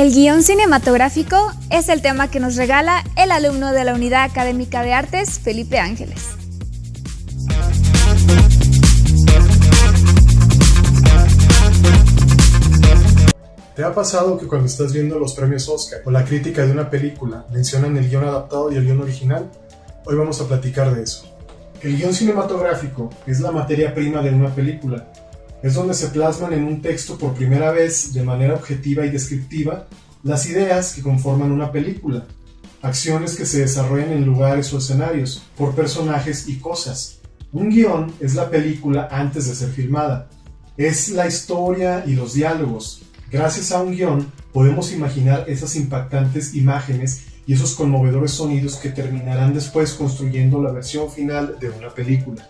El guion cinematográfico es el tema que nos regala el alumno de la Unidad Académica de Artes, Felipe Ángeles. ¿Te ha pasado que cuando estás viendo los premios Oscar o la crítica de una película mencionan el guion adaptado y el guion original? Hoy vamos a platicar de eso. El guion cinematográfico es la materia prima de una película es donde se plasman en un texto por primera vez de manera objetiva y descriptiva las ideas que conforman una película, acciones que se desarrollan en lugares o escenarios, por personajes y cosas. Un guion es la película antes de ser filmada, es la historia y los diálogos. Gracias a un guion podemos imaginar esas impactantes imágenes y esos conmovedores sonidos que terminarán después construyendo la versión final de una película.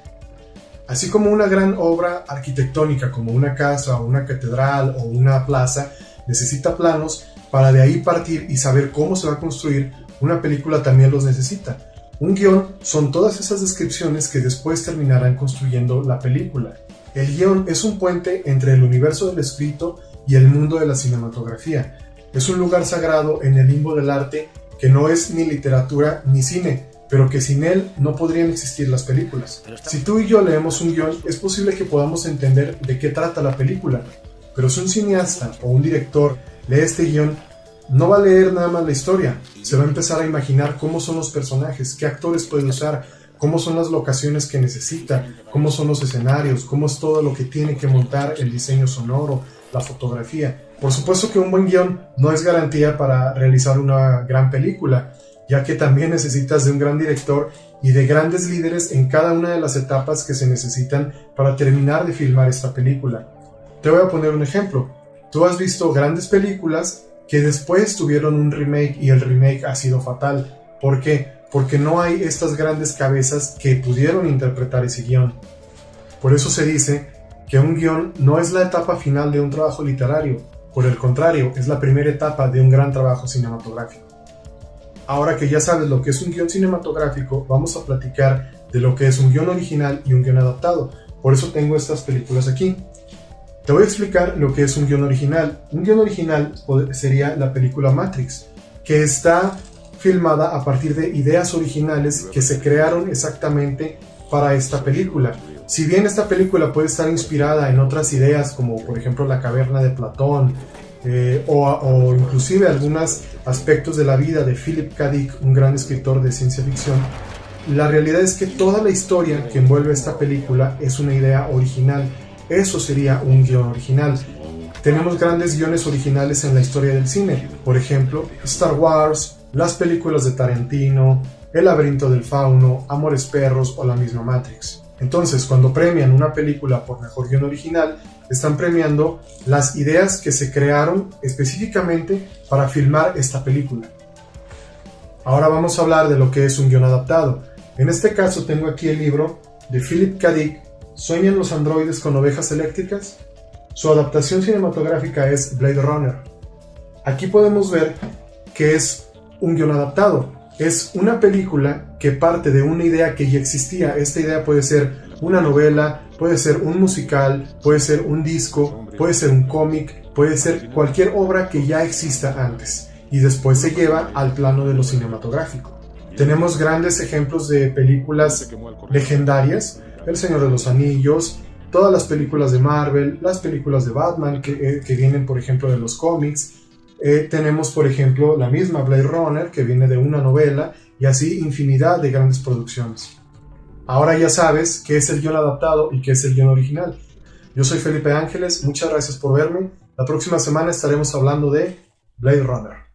Así como una gran obra arquitectónica como una casa una catedral o una plaza necesita planos para de ahí partir y saber cómo se va a construir, una película también los necesita. Un guion son todas esas descripciones que después terminarán construyendo la película. El guion es un puente entre el universo del escrito y el mundo de la cinematografía. Es un lugar sagrado en el limbo del arte que no es ni literatura ni cine, pero que sin él no podrían existir las películas. Si tú y yo leemos un guion, es posible que podamos entender de qué trata la película, pero si un cineasta o un director lee este guion, no va a leer nada más la historia, se va a empezar a imaginar cómo son los personajes, qué actores puede usar, cómo son las locaciones que necesita, cómo son los escenarios, cómo es todo lo que tiene que montar el diseño sonoro, la fotografía. Por supuesto que un buen guion no es garantía para realizar una gran película, ya que también necesitas de un gran director y de grandes líderes en cada una de las etapas que se necesitan para terminar de filmar esta película. Te voy a poner un ejemplo. Tú has visto grandes películas que después tuvieron un remake y el remake ha sido fatal. ¿Por qué? Porque no hay estas grandes cabezas que pudieron interpretar ese guion. Por eso se dice que un guion no es la etapa final de un trabajo literario, por el contrario, es la primera etapa de un gran trabajo cinematográfico. Ahora que ya sabes lo que es un guion cinematográfico, vamos a platicar de lo que es un guion original y un guion adaptado. Por eso tengo estas películas aquí. Te voy a explicar lo que es un guion original. Un guion original sería la película Matrix, que está filmada a partir de ideas originales que se crearon exactamente para esta película. Si bien esta película puede estar inspirada en otras ideas, como por ejemplo La caverna de Platón, eh, o, inclusive algunos aspectos de la vida de Philip K. Dick, un gran escritor de ciencia ficción, la realidad es que toda la historia que envuelve esta película es una idea original. Eso sería un guion original. Tenemos grandes guiones originales en la historia del cine, por ejemplo, Star Wars, las películas de Tarantino, El laberinto del fauno, Amores perros o la misma Matrix. Entonces, cuando premian una película por mejor guion original, están premiando las ideas que se crearon específicamente para filmar esta película. Ahora vamos a hablar de lo que es un guion adaptado. En este caso tengo aquí el libro de Philip K. Dick, ¿Sueñan los androides con ovejas eléctricas? Su adaptación cinematográfica es Blade Runner. Aquí podemos ver que es un guion adaptado. Es una película que parte de una idea que ya existía. Esta idea puede ser una novela, puede ser un musical, puede ser un disco, puede ser un cómic, puede ser cualquier obra que ya exista antes y después se lleva al plano de lo cinematográfico. Tenemos grandes ejemplos de películas legendarias, El Señor de los Anillos, todas las películas de Marvel, las películas de Batman que, eh, vienen por ejemplo de los cómics, eh, tenemos por ejemplo la misma Blade Runner que viene de una novela y así infinidad de grandes producciones. Ahora ya sabes qué es el guion adaptado y qué es el guion original. Yo soy Felipe Ángeles, muchas gracias por verme. La próxima semana estaremos hablando de Blade Runner.